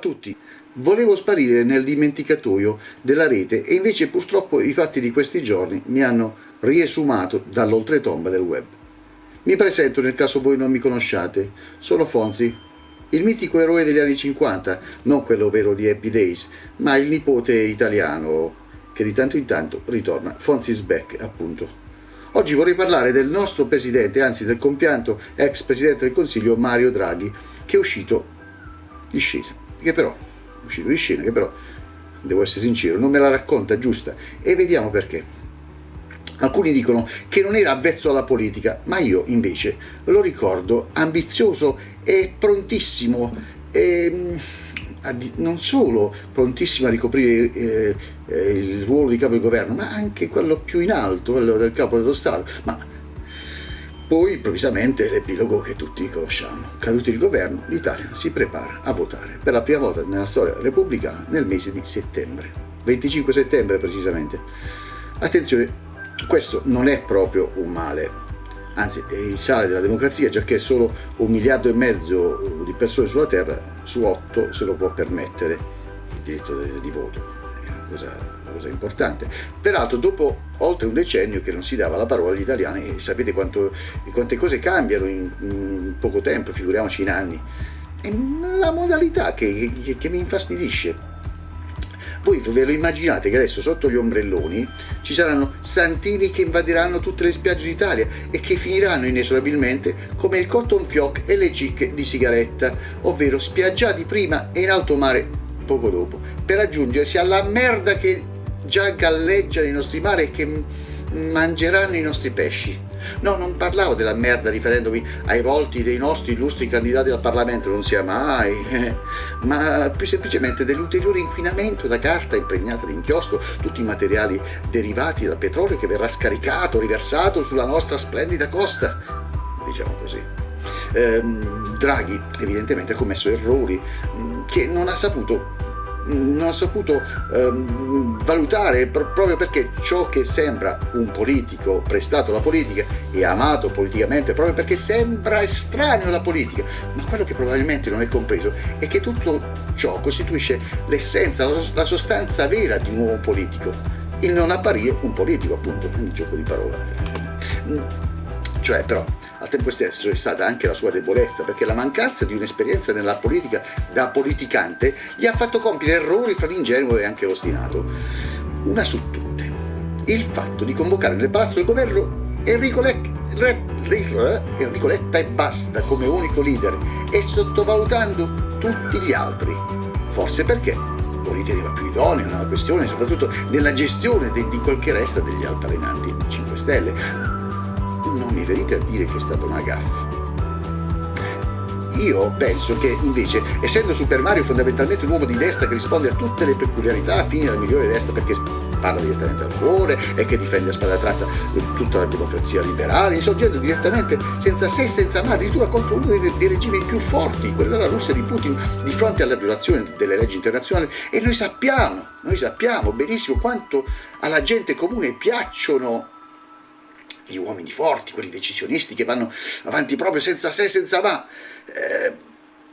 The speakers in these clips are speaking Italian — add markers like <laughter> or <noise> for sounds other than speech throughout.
Tutti! Volevo sparire nel dimenticatoio della rete e invece purtroppo i fatti di questi giorni mi hanno riesumato dall'oltretomba del web. Mi presento nel caso voi non mi conosciate, sono Fonzi, il mitico eroe degli anni 50, non quello vero di Happy Days, ma il nipote italiano che di tanto in tanto ritorna, Fonzi's back appunto. Oggi vorrei parlare del nostro presidente, anzi del compianto ex presidente del Consiglio Mario Draghi, che è uscito di scena, che però, uscito di scena, che però, devo essere sincero, non me la racconta giusta e vediamo perché. Alcuni dicono che non era avvezzo alla politica, ma io invece lo ricordo ambizioso e prontissimo e non solo prontissimo a ricoprire eh, eh, il ruolo di capo di governo, ma anche quello più in alto, quello del capo dello Stato. Ma poi improvvisamente l'epilogo che tutti conosciamo. Caduto il governo, l'Italia si prepara a votare per la prima volta nella storia repubblicana nel mese di settembre, 25 settembre precisamente. Attenzione, questo non è proprio un male, anzi è il sale della democrazia, già che solo un miliardo e mezzo di persone sulla Terra, su otto se lo può permettere il diritto di voto, è una cosa, una cosa importante. Peraltro dopo oltre un decennio che non si dava la parola agli italiani, e sapete quanto, quante cose cambiano in, in, poco tempo, figuriamoci in anni, è la modalità che, che, che mi infastidisce. Voi ve lo immaginate che adesso sotto gli ombrelloni ci saranno santini che invaderanno tutte le spiagge d'Italia e che finiranno inesorabilmente come il cotton fioc e le cicche di sigaretta, ovvero spiaggiati prima e in alto mare poco dopo, per aggiungersi alla merda che già galleggia nei nostri mari e che mangeranno i nostri pesci. No, non parlavo della merda riferendomi ai volti dei nostri illustri candidati al Parlamento, non sia mai, eh, ma più semplicemente dell'ulteriore inquinamento da carta impregnata di inchiostro, tutti i materiali derivati dal petrolio che verrà scaricato, riversato sulla nostra splendida costa, diciamo così. Eh, Draghi evidentemente ha commesso errori mm, che non ha saputo non ha saputo ehm, valutare proprio perché ciò che sembra un politico prestato alla politica e amato politicamente proprio perché sembra estraneo alla politica ma quello che probabilmente non è compreso è che tutto ciò costituisce l'essenza, la sostanza vera di un uomo politico il non apparire un politico appunto, un gioco di parole. Cioè però al tempo stesso è stata anche la sua debolezza, perché la mancanza di un'esperienza nella politica da politicante gli ha fatto compiere errori fra l'ingenuo e anche l'ostinato. Una su tutte, il fatto di convocare nel palazzo del governo Enrico Letta, Enrico Letta e basta come unico leader e sottovalutando tutti gli altri, forse perché lo riteneva più idoneo nella questione, soprattutto nella gestione di quel che resta degli altalenanti 5 Stelle non mi venite a dire che è stata una gaffa. Io penso che invece, essendo Super Mario fondamentalmente un uomo di destra che risponde a tutte le peculiarità affini alla migliore destra perché parla direttamente al cuore e che difende a spada tratta tutta la democrazia liberale, insorgendo direttamente senza se e senza ma addirittura contro uno dei, regimi più forti, quello della Russia di Putin, di fronte alla violazione delle leggi internazionali. E noi sappiamo, noi sappiamo benissimo quanto alla gente comune piacciono gli uomini forti, quelli decisionisti che vanno avanti proprio senza se, senza ma. Eh,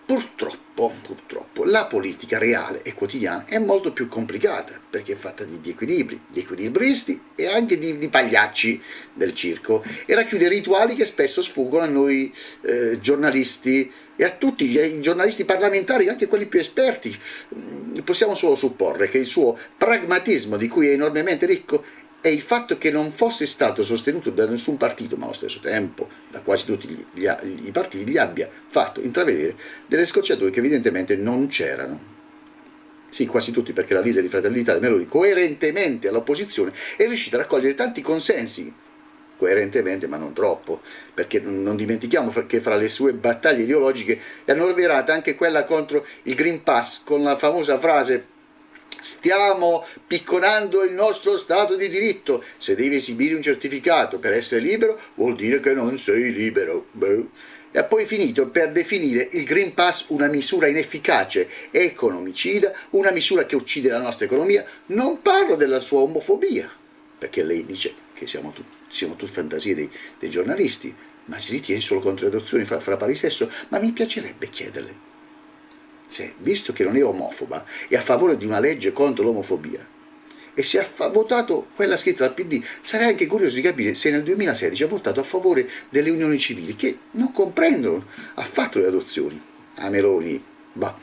purtroppo, purtroppo, la politica reale e quotidiana è molto più complicata, perché è fatta di, di equilibri, di equilibristi e anche di, di, pagliacci del circo, e racchiude rituali che spesso sfuggono a noi eh, giornalisti e a tutti i giornalisti parlamentari, anche quelli più esperti. Mm, possiamo solo supporre che il suo pragmatismo, di cui è enormemente ricco, e il fatto che non fosse stato sostenuto da nessun partito, ma allo stesso tempo da quasi tutti gli, gli, i partiti, gli abbia fatto intravedere delle scorciatoie che evidentemente non c'erano. Sì, quasi tutti, perché la leader di Fratelli d'Italia, Meloni, coerentemente all'opposizione, è riuscita a raccogliere tanti consensi, coerentemente ma non troppo, perché non dimentichiamo che fra le sue battaglie ideologiche è annoverata anche quella contro il Green Pass, con la famosa frase stiamo picconando il nostro Stato di diritto, se devi esibire un certificato per essere libero vuol dire che non sei libero. Beh. E ha poi finito per definire il Green Pass una misura inefficace, economicida, una misura che uccide la nostra economia. Non parlo della sua omofobia, perché lei dice che siamo, tut siamo tutte fantasie dei, dei, giornalisti, ma si ritiene solo adozioni fra, fra pari sesso, ma mi piacerebbe chiederle se, visto che non è omofoba, è a favore di una legge contro l'omofobia, e se ha votato quella scritta dal PD, sarei anche curioso di capire se nel 2016 ha votato a favore delle unioni civili, che non comprendono affatto le adozioni. A Meloni, bah.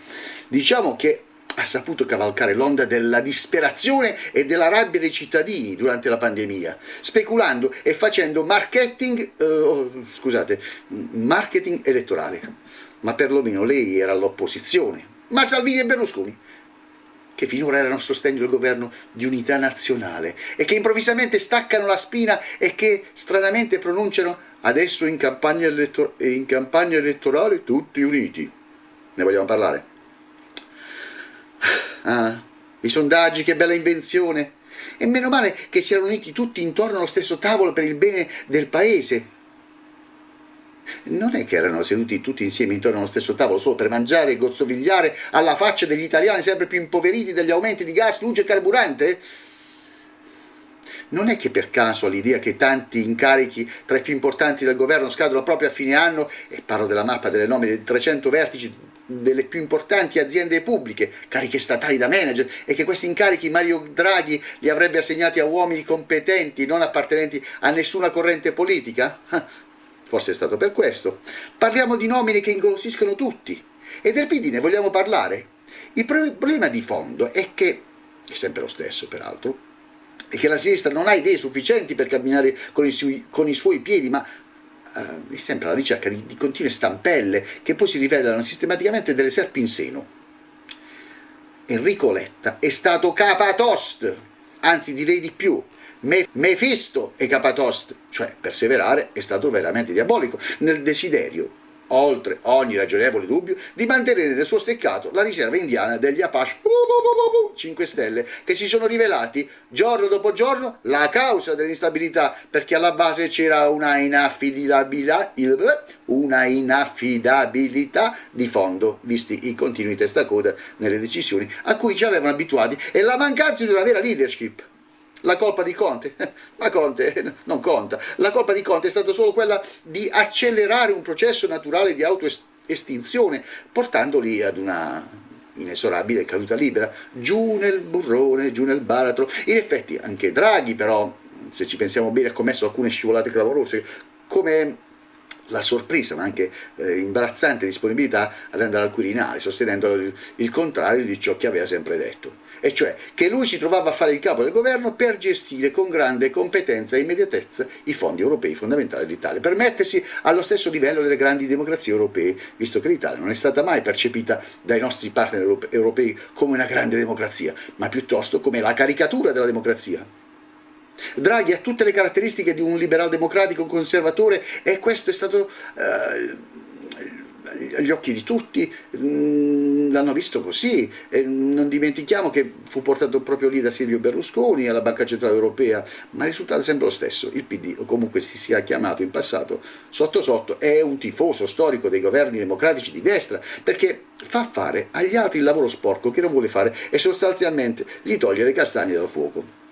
diciamo che ha saputo cavalcare l'onda della disperazione e della rabbia dei cittadini durante la pandemia, speculando e facendo marketing, uh, scusate, marketing elettorale. Ma perlomeno lei era all'opposizione. Ma Salvini e Berlusconi che finora erano a sostegno del governo di unità nazionale e che improvvisamente staccano la spina e che stranamente pronunciano adesso in campagna, elettor in campagna elettorale tutti uniti. Ne vogliamo parlare? Ah, i sondaggi, che bella invenzione! E meno male che si erano uniti tutti intorno allo stesso tavolo per il bene del paese, non è che erano seduti tutti insieme intorno allo stesso tavolo solo per mangiare e gozzovigliare alla faccia degli italiani sempre più impoveriti dagli aumenti di gas, luce e carburante? Non è che per caso l'idea che tanti incarichi tra i più importanti del governo scadono proprio a fine anno, e parlo della mappa delle nomine di 300 vertici delle più importanti aziende pubbliche, cariche statali da manager, e che questi incarichi Mario Draghi li avrebbe assegnati a uomini competenti, non appartenenti a nessuna corrente politica? forse è stato per questo. Parliamo di nomine che ingolosiscono tutti, e del PD ne vogliamo parlare? Il problema di fondo è che, è sempre lo stesso peraltro, è che la sinistra non ha idee sufficienti per camminare con i, sui, con i suoi piedi, ma uh, è sempre alla ricerca di, di continue stampelle che poi si rivelano sistematicamente delle serpi in seno. Enrico Letta è stato capatost, anzi direi di più, Mefisto e Capatost, cioè perseverare, è stato veramente diabolico nel desiderio oltre ogni ragionevole dubbio, di mantenere nel suo steccato la riserva indiana degli Apache. 5 Stelle, che si sono rivelati giorno dopo giorno la causa dell'instabilità, perché alla base c'era una inaffidabilità, una inaffidabilità di fondo, visti i continui testacoda nelle decisioni a cui ci avevano abituati, e la mancanza di una vera leadership la colpa di Conte? <laughs> Ma Conte non conta. La colpa di Conte è stata solo quella di accelerare un processo naturale di autoestinzione, portandoli ad una inesorabile caduta libera, giù nel burrone, giù nel baratro. In effetti anche Draghi però, se ci pensiamo bene, ha commesso alcune scivolate clamorose, come la sorpresa ma anche eh, imbarazzante disponibilità ad andare al Quirinale, sostenendo il, il contrario di ciò che aveva sempre detto e cioè che lui si trovava a fare il capo del governo per gestire con grande competenza e immediatezza i fondi europei fondamentali dell'Italia, per mettersi allo stesso livello delle grandi democrazie europee, visto che l'Italia non è stata mai percepita dai nostri partner europei come una grande democrazia, ma piuttosto come la caricatura della democrazia. Draghi ha tutte le caratteristiche di un liberal democratico conservatore e questo è stato eh, agli occhi di tutti, mm, l'hanno visto così, e non dimentichiamo che fu portato proprio lì da Silvio Berlusconi alla Banca Centrale Europea, ma il risultato è sempre lo stesso, il PD, o comunque si sia chiamato in passato, sotto sotto è un tifoso storico dei governi democratici di destra, perché fa fare agli altri il lavoro sporco che non vuole fare e sostanzialmente gli toglie le castagne dal fuoco.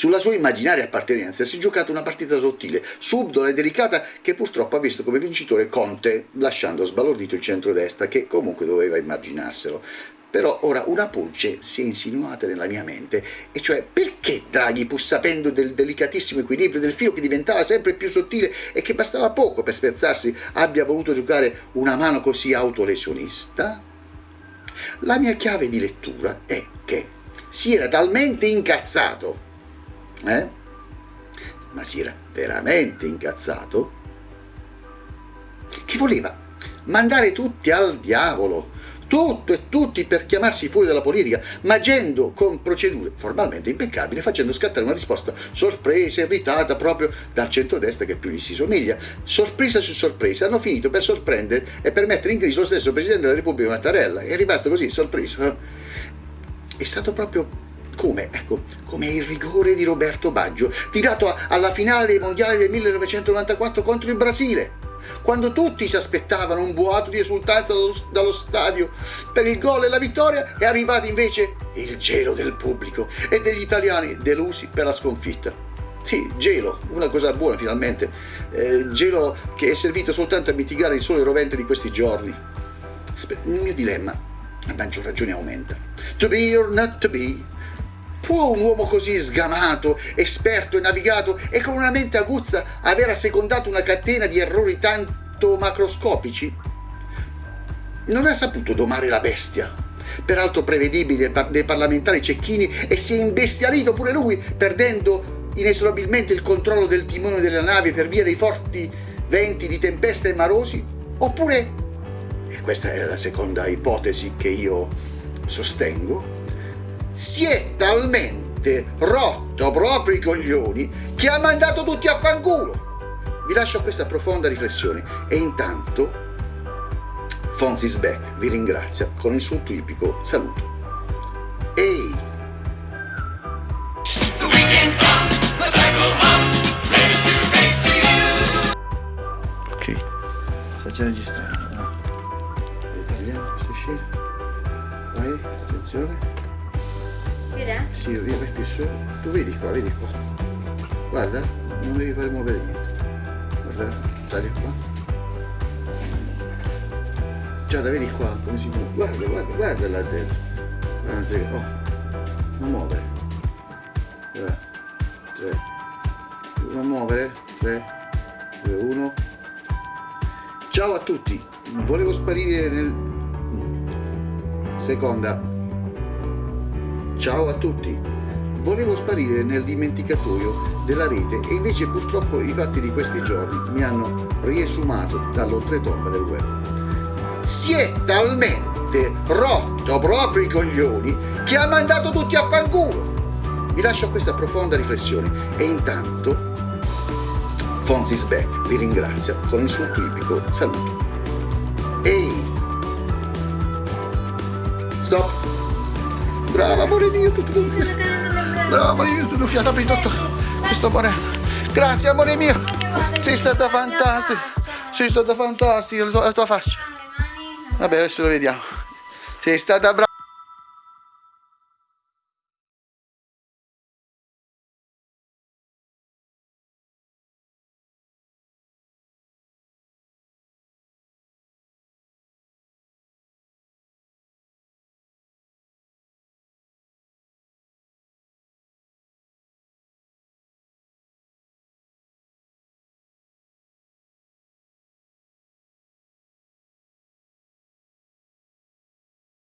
Sulla sua immaginaria appartenenza si è giocata una partita sottile, subdola e delicata che purtroppo ha visto come vincitore Conte, lasciando sbalordito il centrodestra che comunque doveva immaginarselo. Però ora una pulce si è insinuata nella mia mente, e cioè perché Draghi, pur sapendo del delicatissimo equilibrio del filo che diventava sempre più sottile e che bastava poco per spezzarsi, abbia voluto giocare una mano così autolesionista? La mia chiave di lettura è che si era talmente incazzato eh? ma si era veramente incazzato, che voleva mandare tutti al diavolo, tutto e tutti per chiamarsi fuori dalla politica, ma agendo con procedure formalmente impeccabili, facendo scattare una risposta sorpresa, irritata proprio dal centrodestra che più gli si somiglia. Sorpresa su sorpresa, hanno finito per sorprendere e per mettere in crisi lo stesso Presidente della Repubblica Mattarella, è rimasto così, sorpreso. È stato proprio come? Ecco, come il rigore di Roberto Baggio, tirato alla finale dei mondiali del 1994 contro il Brasile, quando tutti si aspettavano un boato di esultanza dallo, dallo stadio per il gol e la vittoria, è arrivato invece il gelo del pubblico e degli italiani delusi per la sconfitta. Sì, gelo, una cosa buona finalmente, eh, gelo che è servito soltanto a mitigare il sole rovente di questi giorni. Il mio dilemma, a maggior ragione, aumenta. To be or not to be? Può un uomo così sgamato, esperto e navigato e con una mente aguzza aver assecondato una catena di errori tanto macroscopici? Non ha saputo domare la bestia, peraltro prevedibile dei parlamentari cecchini, e si è imbestialito pure lui, perdendo inesorabilmente il controllo del timone della nave per via dei forti venti di tempesta e marosi? Oppure, e questa è la seconda ipotesi che io sostengo, si è talmente rotto proprio i coglioni che ha mandato tutti a fanculo. Vi lascio questa profonda riflessione e intanto Fonzis Beck vi ringrazia con il suo tipico saluto. Ehi! Ok, sta già Vai più su. Tu vedi qua, vedi qua. Guarda, non devi fare muovere niente. Guarda, taglia qua. Giada, vedi qua come si muove. Guarda, guarda, guarda là dentro. Guarda, oh, non muovere. Tre, tre. Non muovere. Tre, due, uno. Ciao a tutti. Volevo sparire nel... Seconda. Ciao a tutti. Volevo sparire nel dimenticatoio della rete e invece purtroppo i fatti di questi giorni mi hanno riesumato dall'oltretomba del web si è talmente rotto proprio i coglioni che ha mandato tutti a fanculo. Vi lascio questa profonda riflessione e intanto Fonzis Beck vi ringrazia con il suo tipico saluto. Ehi! Stop! Brava amore mio, tutto gonfiato. Brava amore mio, tutto gonfiato, apri tutto. Questo amore. Grazie amore mio. Sei stata fantastica. Sei stata fantastica la tua, la tua faccia. Vabbè, adesso lo vediamo. Sei stata brava.